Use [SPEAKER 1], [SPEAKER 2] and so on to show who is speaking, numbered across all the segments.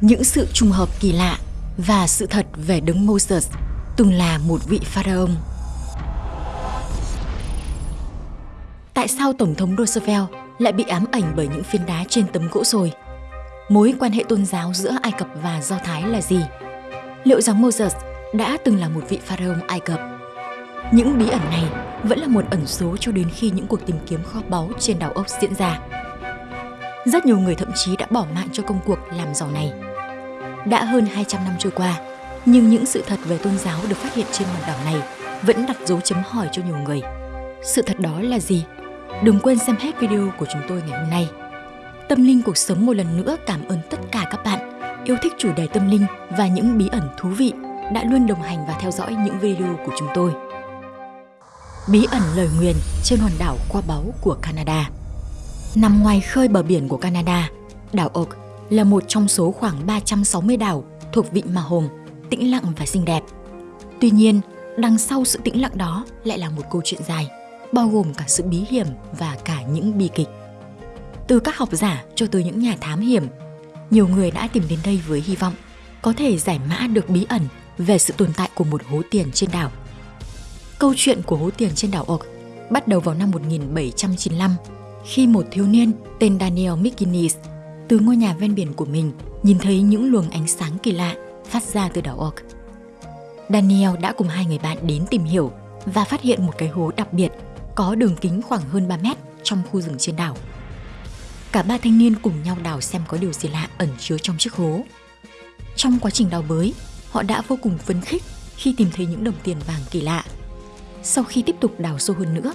[SPEAKER 1] những sự trùng hợp kỳ lạ và sự thật về đấng Moses, từng là một vị pharaoh. Tại sao Tổng thống Roosevelt lại bị ám ảnh bởi những phiến đá trên tấm gỗ rồi? Mối quan hệ tôn giáo giữa Ai Cập và Do Thái là gì? Liệu rằng Moses đã từng là một vị pharaoh Ai Cập? Những bí ẩn này vẫn là một ẩn số cho đến khi những cuộc tìm kiếm kho báu trên đảo ốc diễn ra. Rất nhiều người thậm chí đã bỏ mạng cho công cuộc làm giàu này. Đã hơn 200 năm trôi qua, nhưng những sự thật về tôn giáo được phát hiện trên hòn đảo này vẫn đặt dấu chấm hỏi cho nhiều người. Sự thật đó là gì? Đừng quên xem hết video của chúng tôi ngày hôm nay. Tâm linh cuộc sống một lần nữa cảm ơn tất cả các bạn yêu thích chủ đề tâm linh và những bí ẩn thú vị đã luôn đồng hành và theo dõi những video của chúng tôi. Bí ẩn lời nguyền trên hòn đảo qua báu của Canada Nằm ngoài khơi bờ biển của Canada, đảo Oak là một trong số khoảng 360 đảo thuộc vịnh Mahom, tĩnh lặng và xinh đẹp. Tuy nhiên, đằng sau sự tĩnh lặng đó lại là một câu chuyện dài, bao gồm cả sự bí hiểm và cả những bi kịch. Từ các học giả cho tới những nhà thám hiểm, nhiều người đã tìm đến đây với hy vọng có thể giải mã được bí ẩn về sự tồn tại của một hố tiền trên đảo. Câu chuyện của hố tiền trên đảo Oak bắt đầu vào năm 1795 khi một thiếu niên tên Daniel McGuinness từ ngôi nhà ven biển của mình nhìn thấy những luồng ánh sáng kỳ lạ phát ra từ đảo Orc Daniel đã cùng hai người bạn đến tìm hiểu và phát hiện một cái hố đặc biệt có đường kính khoảng hơn 3 mét trong khu rừng trên đảo. Cả ba thanh niên cùng nhau đào xem có điều gì lạ ẩn chứa trong chiếc hố. Trong quá trình đào bới, họ đã vô cùng phấn khích khi tìm thấy những đồng tiền vàng kỳ lạ. Sau khi tiếp tục đào sâu hơn nữa,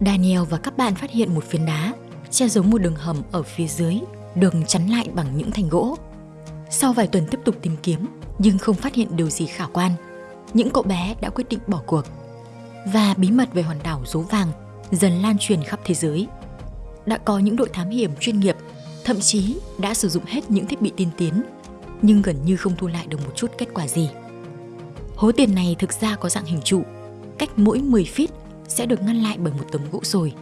[SPEAKER 1] Daniel và các bạn phát hiện một phiến đá che giấu một đường hầm ở phía dưới, đường chắn lại bằng những thanh gỗ. Sau vài tuần tiếp tục tìm kiếm, nhưng không phát hiện điều gì khả quan, những cậu bé đã quyết định bỏ cuộc. Và bí mật về hòn đảo dấu vàng dần lan truyền khắp thế giới. Đã có những đội thám hiểm chuyên nghiệp, thậm chí đã sử dụng hết những thiết bị tiên tiến, nhưng gần như không thu lại được một chút kết quả gì. Hố tiền này thực ra có dạng hình trụ, cách mỗi 10 feet sẽ được ngăn lại bởi một tấm gỗ rồi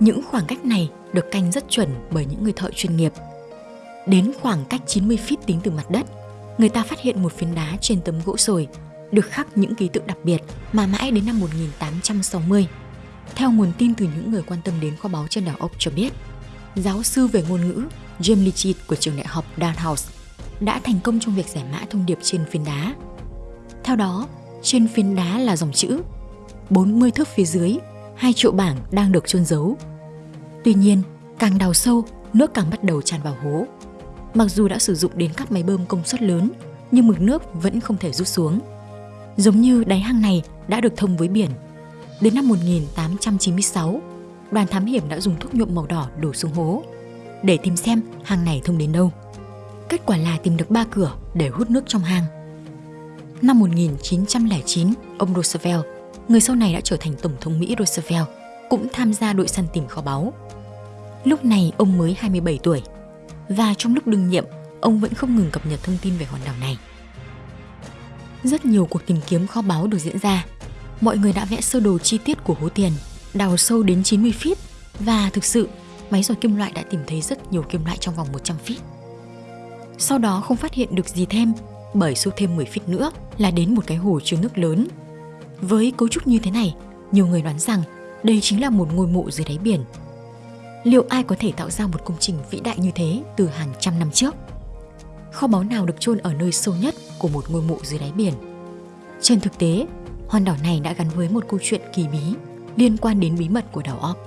[SPEAKER 1] những khoảng cách này được canh rất chuẩn bởi những người thợ chuyên nghiệp. Đến khoảng cách 90 feet tính từ mặt đất, người ta phát hiện một phiến đá trên tấm gỗ sồi được khắc những ký tự đặc biệt mà mãi đến năm 1860. Theo nguồn tin từ những người quan tâm đến kho báu trên đảo ốc cho biết, giáo sư về ngôn ngữ James Litchit của trường đại học Dalhousie đã thành công trong việc giải mã thông điệp trên phiến đá. Theo đó, trên phiến đá là dòng chữ 40 thước phía dưới, hai triệu bảng đang được chôn giấu. Tuy nhiên, càng đào sâu, nước càng bắt đầu tràn vào hố. Mặc dù đã sử dụng đến các máy bơm công suất lớn, nhưng mực nước vẫn không thể rút xuống. Giống như đáy hang này đã được thông với biển. Đến năm 1896, đoàn thám hiểm đã dùng thuốc nhuộm màu đỏ đổ xuống hố để tìm xem hang này thông đến đâu. Kết quả là tìm được ba cửa để hút nước trong hang. Năm 1909, ông Roosevelt người sau này đã trở thành Tổng thống Mỹ Roosevelt, cũng tham gia đội săn tìm kho báu. Lúc này ông mới 27 tuổi, và trong lúc đương nhiệm, ông vẫn không ngừng cập nhật thông tin về hòn đảo này. Rất nhiều cuộc tìm kiếm kho báu được diễn ra. Mọi người đã vẽ sơ đồ chi tiết của hố tiền, đào sâu đến 90 feet và thực sự máy dò kim loại đã tìm thấy rất nhiều kim loại trong vòng 100 feet. Sau đó không phát hiện được gì thêm bởi sâu thêm 10 feet nữa là đến một cái hồ chứa nước lớn với cấu trúc như thế này, nhiều người đoán rằng đây chính là một ngôi mộ dưới đáy biển. Liệu ai có thể tạo ra một công trình vĩ đại như thế từ hàng trăm năm trước? Kho báu nào được chôn ở nơi sâu nhất của một ngôi mộ dưới đáy biển? Trên thực tế, hòn đảo này đã gắn với một câu chuyện kỳ bí liên quan đến bí mật của đảo Orc.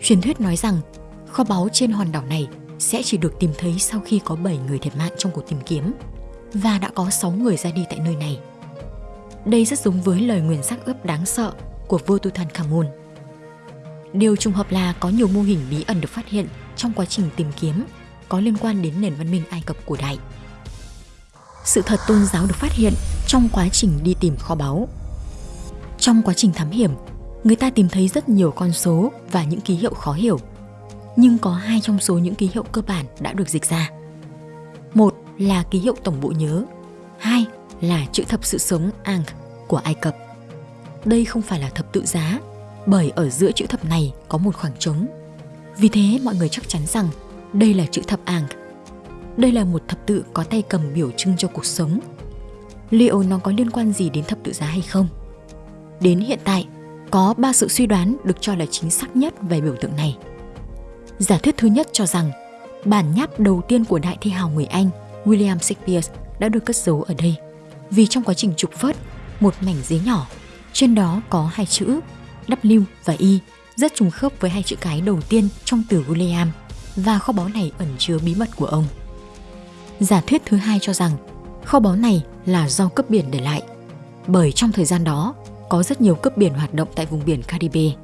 [SPEAKER 1] Truyền thuyết nói rằng kho báu trên hòn đảo này sẽ chỉ được tìm thấy sau khi có 7 người thiệt mạng trong cuộc tìm kiếm và đã có 6 người ra đi tại nơi này đây rất giống với lời nguyền sắc ướp đáng sợ của vua Tutankhamun. Điều trùng hợp là có nhiều mô hình bí ẩn được phát hiện trong quá trình tìm kiếm có liên quan đến nền văn minh Ai Cập cổ đại. Sự thật tôn giáo được phát hiện trong quá trình đi tìm kho báu. Trong quá trình thám hiểm, người ta tìm thấy rất nhiều con số và những ký hiệu khó hiểu. Nhưng có hai trong số những ký hiệu cơ bản đã được dịch ra. Một là ký hiệu tổng bộ nhớ, hai là chữ thập sự sống Ankh của Ai Cập. Đây không phải là thập tự giá, bởi ở giữa chữ thập này có một khoảng trống. Vì thế mọi người chắc chắn rằng đây là chữ thập Ankh. Đây là một thập tự có tay cầm biểu trưng cho cuộc sống. Liệu nó có liên quan gì đến thập tự giá hay không? Đến hiện tại, có ba sự suy đoán được cho là chính xác nhất về biểu tượng này. Giả thuyết thứ nhất cho rằng bản nháp đầu tiên của đại thi hào người Anh William Shakespeare đã được cất giấu ở đây vì trong quá trình trục vớt một mảnh giấy nhỏ trên đó có hai chữ W và Y rất trùng khớp với hai chữ cái đầu tiên trong từ William và kho báu này ẩn chứa bí mật của ông. Giả thuyết thứ hai cho rằng kho báu này là do cướp biển để lại bởi trong thời gian đó có rất nhiều cướp biển hoạt động tại vùng biển Caribe.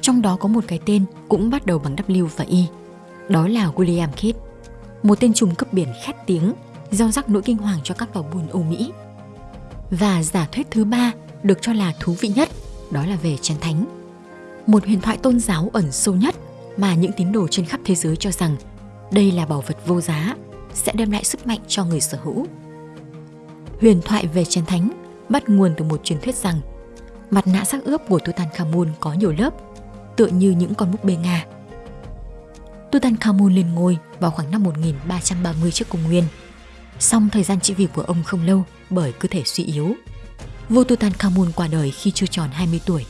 [SPEAKER 1] Trong đó có một cái tên cũng bắt đầu bằng W và Y, đó là William Kidd, một tên trùm cướp biển khét tiếng, gieo rắc nỗi kinh hoàng cho các tàu buôn Âu Mỹ. Và giả thuyết thứ ba được cho là thú vị nhất, đó là về chén thánh. Một huyền thoại tôn giáo ẩn sâu nhất mà những tín đồ trên khắp thế giới cho rằng đây là bảo vật vô giá, sẽ đem lại sức mạnh cho người sở hữu. Huyền thoại về chén thánh bắt nguồn từ một truyền thuyết rằng mặt nạ sắc ướp của Tutankhamun có nhiều lớp, tựa như những con búp bê Nga. Tutankhamun lên ngôi vào khoảng năm 1330 trước công nguyên. Song thời gian trị vì của ông không lâu bởi cơ thể suy yếu. Vua Tutankhamun qua đời khi chưa tròn 20 tuổi.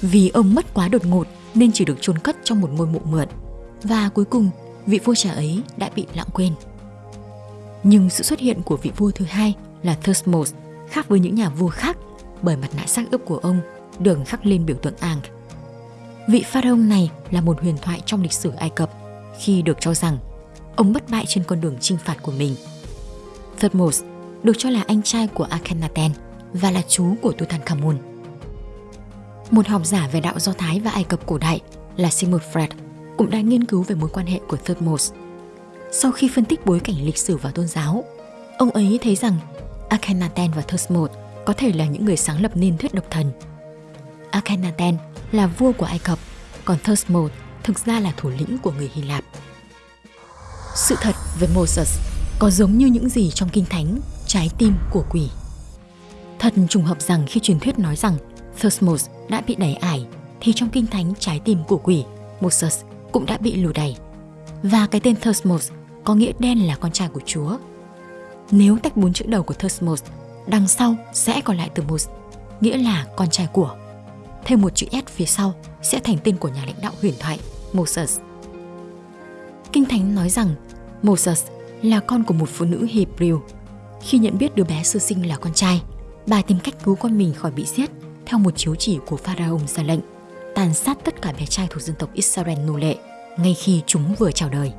[SPEAKER 1] Vì ông mất quá đột ngột nên chỉ được chôn cất trong một ngôi mộ mượn và cuối cùng, vị vua trẻ ấy đã bị lãng quên. Nhưng sự xuất hiện của vị vua thứ hai là Thutmose khác với những nhà vua khác bởi mặt nạ xác ướp của ông được khắc lên biểu tượng Ankh. Vị pharaoh này là một huyền thoại trong lịch sử Ai Cập khi được cho rằng ông bất bại trên con đường chinh phạt của mình. Thutmose được cho là anh trai của Akhenaten và là chú của Tutankhamun. Một học giả về đạo Do Thái và Ai Cập cổ đại là Sigmund Freud cũng đã nghiên cứu về mối quan hệ của Thutmose. Sau khi phân tích bối cảnh lịch sử và tôn giáo, ông ấy thấy rằng Akhenaten và Thutmose có thể là những người sáng lập nên thuyết độc thần. Akhenaten là vua của Ai Cập, còn Thutmose thực ra là thủ lĩnh của người Hy Lạp. Sự thật về Moses có giống như những gì trong Kinh Thánh, trái tim của quỷ. Thật trùng hợp rằng khi truyền thuyết nói rằng Thosmos đã bị đẩy ải, thì trong Kinh Thánh trái tim của quỷ, Moses cũng đã bị lù đẩy. Và cái tên Thosmos có nghĩa đen là con trai của Chúa. Nếu tách bốn chữ đầu của Thosmos đằng sau sẽ còn lại từ Mos, nghĩa là con trai của. Thêm một chữ S phía sau sẽ thành tên của nhà lãnh đạo huyền thoại Moses. Kinh Thánh nói rằng Moses là con của một phụ nữ Hebrew. Khi nhận biết đứa bé sơ sinh là con trai, bà tìm cách cứu con mình khỏi bị giết theo một chiếu chỉ của Pharaoh ra lệnh tàn sát tất cả bé trai thuộc dân tộc Israel nô lệ ngay khi chúng vừa chào đời.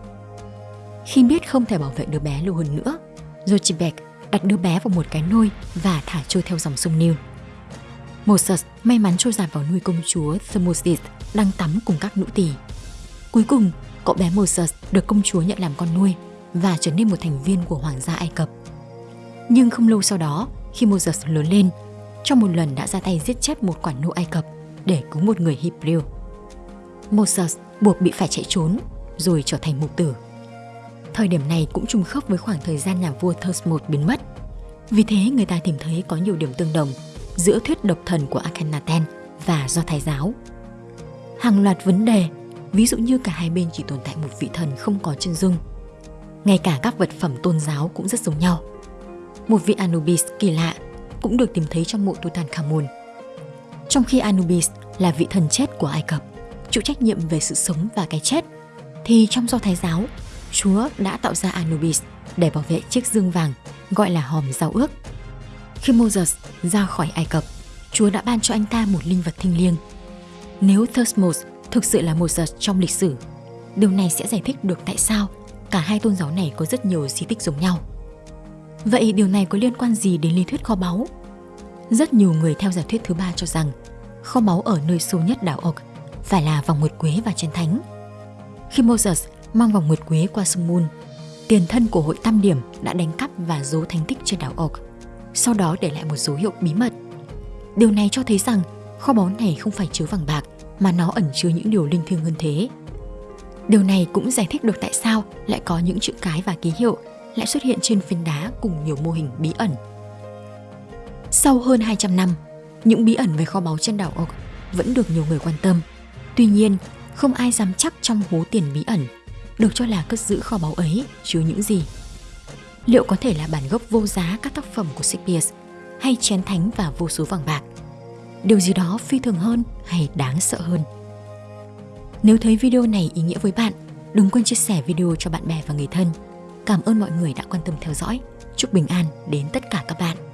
[SPEAKER 1] Khi biết không thể bảo vệ đứa bé lâu hơn nữa, Jochebed đặt đứa bé vào một cái nôi và thả trôi theo dòng sông Nile. Moses may mắn trôi giạt vào nuôi công chúa Thermosis đang tắm cùng các nữ tỳ. Cuối cùng, cậu bé Moses được công chúa nhận làm con nuôi và trở nên một thành viên của hoàng gia Ai Cập. Nhưng không lâu sau đó, khi Moses lớn lên, trong một lần đã ra tay giết chết một quản nô Ai Cập để cứu một người Hebrew. Moses buộc bị phải chạy trốn rồi trở thành mục tử. Thời điểm này cũng trùng khớp với khoảng thời gian nhà vua Thutmose biến mất. Vì thế người ta tìm thấy có nhiều điểm tương đồng giữa thuyết độc thần của Akhenaten và do Thái giáo. Hàng loạt vấn đề, ví dụ như cả hai bên chỉ tồn tại một vị thần không có chân dung. Ngay cả các vật phẩm tôn giáo cũng rất giống nhau. Một vị Anubis kỳ lạ cũng được tìm thấy trong mộ Tutankhamun. Trong khi Anubis là vị thần chết của Ai Cập, chịu trách nhiệm về sự sống và cái chết, thì trong do Thái giáo Chúa đã tạo ra Anubis để bảo vệ chiếc dương vàng gọi là hòm giao ước. Khi Moses ra khỏi Ai Cập, Chúa đã ban cho anh ta một linh vật thiêng liêng. Nếu Thutmose thực sự là Moses trong lịch sử, điều này sẽ giải thích được tại sao cả hai tôn giáo này có rất nhiều di tích giống nhau. Vậy điều này có liên quan gì đến lý thuyết kho báu? Rất nhiều người theo giả thuyết thứ ba cho rằng kho báu ở nơi sâu nhất đảo Ok phải là vòng nguyệt quế và chân thánh. Khi Moses mang vòng nguyệt quế qua sông Moon. Tiền thân của hội tam điểm đã đánh cắp và giấu thánh tích trên đảo Oak, sau đó để lại một dấu hiệu bí mật. Điều này cho thấy rằng kho báu này không phải chứa vàng bạc mà nó ẩn chứa những điều linh thiêng hơn thế. Điều này cũng giải thích được tại sao lại có những chữ cái và ký hiệu lại xuất hiện trên phiến đá cùng nhiều mô hình bí ẩn. Sau hơn 200 năm, những bí ẩn về kho báu trên đảo Oak vẫn được nhiều người quan tâm. Tuy nhiên, không ai dám chắc trong hố tiền bí ẩn được cho là cất giữ kho báu ấy chứa những gì? Liệu có thể là bản gốc vô giá các tác phẩm của Shakespeare hay chén thánh và vô số vàng bạc? Điều gì đó phi thường hơn hay đáng sợ hơn? Nếu thấy video này ý nghĩa với bạn, đừng quên chia sẻ video cho bạn bè và người thân. Cảm ơn mọi người đã quan tâm theo dõi. Chúc bình an đến tất cả các bạn.